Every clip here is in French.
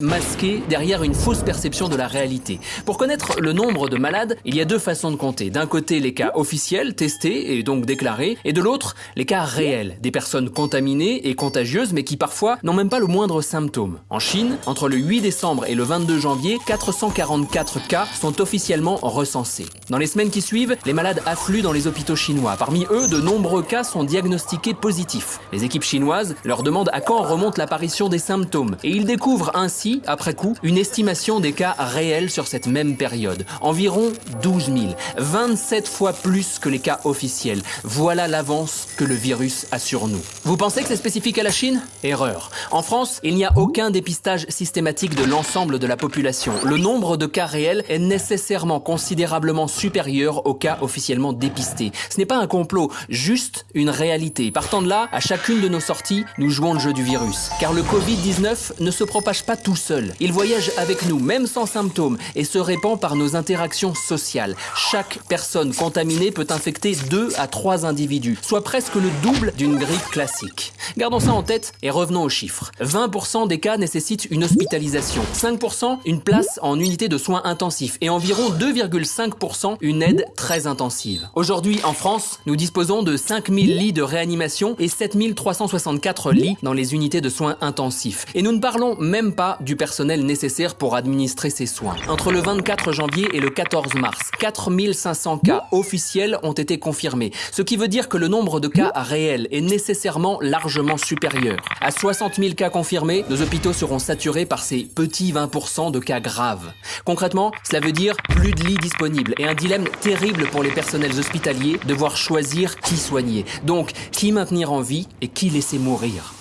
masqué derrière une fausse perception de la réalité. Pour connaître le nombre de malades, il y a deux façons de compter. D'un côté, les cas officiels, testés et donc déclarés, et de l'autre, les cas réels, des personnes contaminées et contagieuses mais qui parfois n'ont même pas le moindre symptôme. En Chine, entre le 8 décembre et le 22 janvier, 444 cas sont officiellement recensés. Dans les semaines qui suivent, les malades affluent dans les hôpitaux chinois. Parmi eux, de nombreux cas sont diagnostiqués positifs. Les équipes chinoises leur demandent à quand remonte l'apparition des symptômes et ils découvrent ainsi, après coup, une estimation des cas réels sur cette même période. Environ 12 000, 27 fois plus que les cas officiels. Voilà l'avance que le virus a sur nous. Vous pensez que c'est spécifique à la Chine? Erreur. En France, il n'y a aucun dépistage systématique de l'ensemble de la population. Le nombre de cas réels est nécessairement considérablement supérieur aux cas officiellement dépistés. Ce n'est pas un complot, juste une réalité. Partant de là, à chacune de nos sorties, nous jouons le jeu du virus. Car le Covid-19 ne se propage pas tout Il voyage avec nous, même sans symptômes, et se répand par nos interactions sociales. Chaque personne contaminée peut infecter 2 à 3 individus, soit presque le double d'une grippe classique. Gardons ça en tête et revenons aux chiffres. 20% des cas nécessitent une hospitalisation, 5% une place en unité de soins intensifs et environ 2,5% une aide très intensive. Aujourd'hui, en France, nous disposons de 5000 lits de réanimation et 7364 lits dans les unités de soins intensifs. Et nous ne parlons même pas du personnel nécessaire pour administrer ces soins. Entre le 24 janvier et le 14 mars, 4500 cas officiels ont été confirmés, ce qui veut dire que le nombre de cas réels est nécessairement largement supérieur. À 60 000 cas confirmés, nos hôpitaux seront saturés par ces petits 20% de cas graves. Concrètement, cela veut dire plus de lits disponibles et un dilemme terrible pour les personnels hospitaliers, devoir choisir qui soigner. Donc, qui maintenir en vie et qui laisser mourir?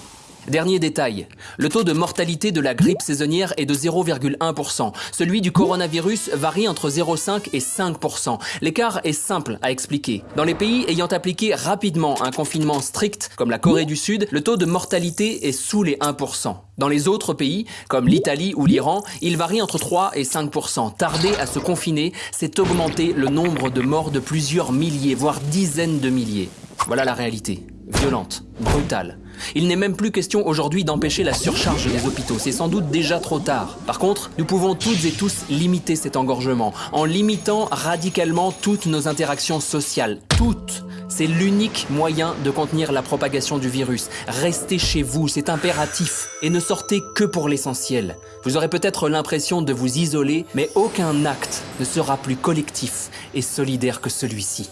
Dernier détail, le taux de mortalité de la grippe saisonnière est de 0,1%. Celui du coronavirus varie entre 0,5 et 5%. L'écart est simple à expliquer. Dans les pays ayant appliqué rapidement un confinement strict, comme la Corée du Sud, le taux de mortalité est sous les 1%. Dans les autres pays, comme l'Italie ou l'Iran, il varie entre 3 et 5%. Tarder à se confiner, c'est augmenter le nombre de morts de plusieurs milliers, voire dizaines de milliers. Voilà la réalité. Violente, brutale. Il n'est même plus question aujourd'hui d'empêcher la surcharge des hôpitaux, c'est sans doute déjà trop tard. Par contre, nous pouvons toutes et tous limiter cet engorgement, en limitant radicalement toutes nos interactions sociales. Toutes c'est l'unique moyen de contenir la propagation du virus. Restez chez vous, c'est impératif. Et ne sortez que pour l'essentiel. Vous aurez peut-être l'impression de vous isoler, mais aucun acte ne sera plus collectif et solidaire que celui-ci.